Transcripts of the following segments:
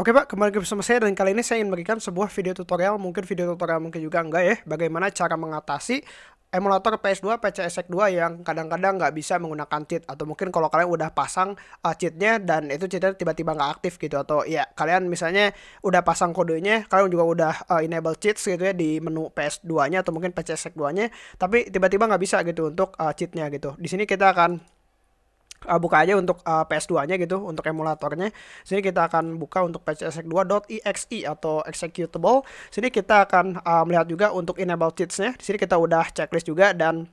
Oke Pak, kembali ke bersama saya dan kali ini saya ingin memberikan sebuah video tutorial, mungkin video tutorial mungkin juga enggak ya, bagaimana cara mengatasi emulator PS2 PCSX2 yang kadang-kadang nggak bisa menggunakan cheat. Atau mungkin kalau kalian udah pasang uh, cheatnya dan itu cheatnya tiba-tiba nggak aktif gitu. Atau ya kalian misalnya udah pasang kodenya kalian juga udah uh, enable cheats gitu ya di menu PS2 nya atau mungkin PCSX2 nya tapi tiba-tiba nggak bisa gitu untuk uh, cheatnya gitu. Di sini kita akan uh, buka aja untuk uh, PS2-nya gitu untuk emulatornya. Sini kita akan buka untuk pcsx2.exe atau executable. Sini kita akan uh, melihat juga untuk enable cheats-nya. Di sini kita udah checklist juga dan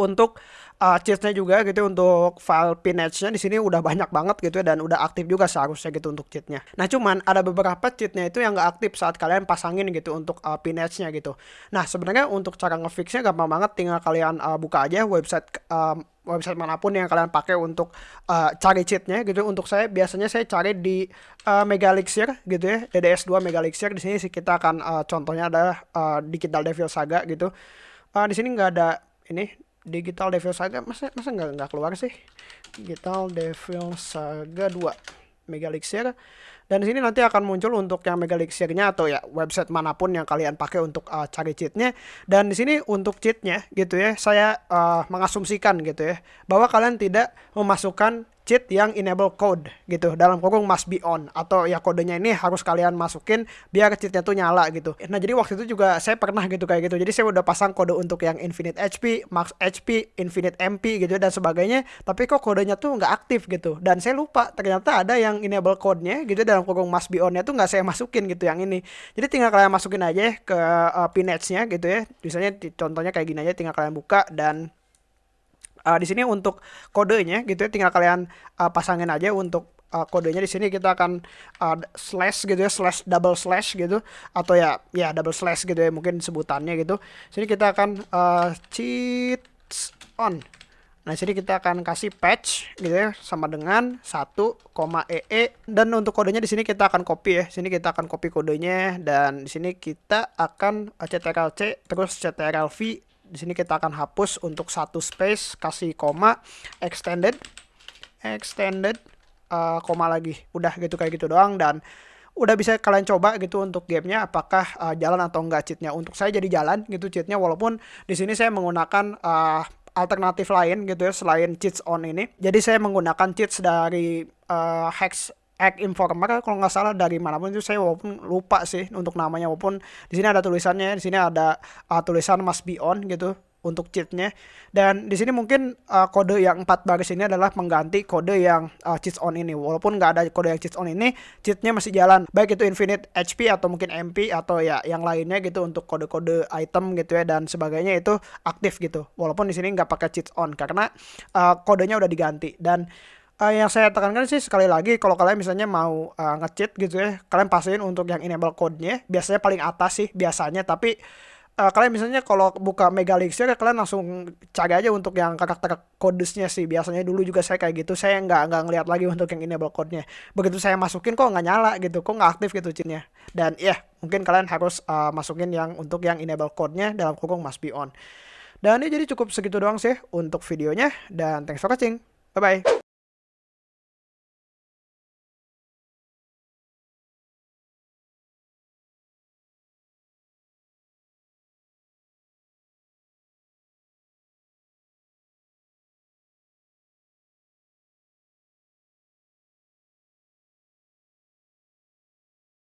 untuk uh, cheatsnya juga gitu untuk file pinage-nya di sini udah banyak banget gitu ya dan udah aktif juga seharusnya gitu untuk cheatnya. Nah cuman ada beberapa cheatnya itu yang nggak aktif saat kalian pasangin gitu untuk uh, pinage-nya gitu. Nah sebenarnya untuk cara ngefixnya gampang banget tinggal kalian uh, buka aja website um, website mana pun yang kalian pakai untuk uh, cari cheatnya gitu. Untuk saya biasanya saya cari di uh, Megalixir gitu ya, DDS2 Megalixir. Di sini sih kita akan uh, contohnya adalah uh, Digital Devil Saga gitu. Uh, di sini nggak ada ini Digital Devil Saga masa masa nggak nggak keluar sih. Digital Devil Saga 2 Megalixir dan di sini nanti akan muncul untuk yang Megalixir-nya atau ya website mana pun yang kalian pakai untuk uh, cari cheatnya. Dan di sini untuk cheatnya gitu ya, saya uh, mengasumsikan gitu ya, bahwa kalian tidak memasukkan cheat yang enable code gitu. Dalam kurung must be on. Atau ya kodenya ini harus kalian masukin biar cheatnya tuh nyala gitu. Nah jadi waktu itu juga saya pernah gitu kayak gitu. Jadi saya udah pasang kode untuk yang infinite HP max HP infinite MP gitu dan sebagainya. Tapi kok kodenya tuh nggak aktif gitu. Dan saya lupa ternyata ada yang enable code-nya gitu dalam kurung must be on-nya tuh nggak saya masukin gitu yang ini. Jadi tinggal kalian masukin aja ke uh, gitu ya. Misalnya contohnya kayak gini aja tinggal kalian buka dan uh, di sini untuk kodenya gitu ya tinggal kalian uh, pasangin aja untuk uh, kodenya. Di sini kita akan uh, slash gitu ya slash double slash gitu. Atau ya ya double slash gitu ya mungkin sebutannya gitu. Sini kita akan uh, cheats on. Nah, sini kita akan kasih patch gitu ya sama dengan 1,ee dan untuk kodenya di sini kita akan copy ya. Sini kita akan copy kodenya. Dan di sini kita akan ctrl-c terus ctrl-v di sini kita akan hapus untuk satu space kasih koma extended extended uh, koma lagi. Udah gitu kayak gitu doang dan udah bisa kalian coba gitu untuk gamenya apakah uh, jalan atau enggak cheatnya. Untuk saya jadi jalan gitu cheatnya walaupun di sini saya menggunakan uh, alternatif lain gitu ya selain cheats on ini. Jadi saya menggunakan cheats dari uh, hex Egg Informer kalau nggak salah dari mana pun itu saya walaupun lupa sih untuk namanya walaupun di sini ada tulisannya di sini ada uh, tulisan must be on gitu untuk cheatnya. Dan di sini mungkin uh, kode yang empat baris ini adalah mengganti kode yang uh, cheats on ini. Walaupun nggak ada kode yang cheats on ini cheatnya masih jalan. Baik itu infinite HP atau mungkin MP atau ya yang lainnya gitu untuk kode-kode item gitu ya dan sebagainya itu aktif gitu. Walaupun di sini nggak pakai cheats on karena uh, kodenya udah diganti. Dan uh, yang saya tekankan sih sekali lagi kalau kalian misalnya mau uh, ngecheat gitu ya kalian pastiin untuk yang enable code-nya biasanya paling atas sih biasanya. Tapi uh, kalian misalnya kalau buka Megalixir ya kalian langsung cari aja untuk yang karakter kodesnya sih. Biasanya dulu juga saya kayak gitu saya nggak nggak ngeliat lagi untuk yang enable code-nya. Begitu saya masukin kok nggak nyala gitu kok nggak aktif gitu cheatnya. Dan ya yeah, mungkin kalian harus uh, masukin yang untuk yang enable code-nya dalam kurung must be on. Dan ini jadi cukup segitu doang sih untuk videonya dan thanks for watching. Bye bye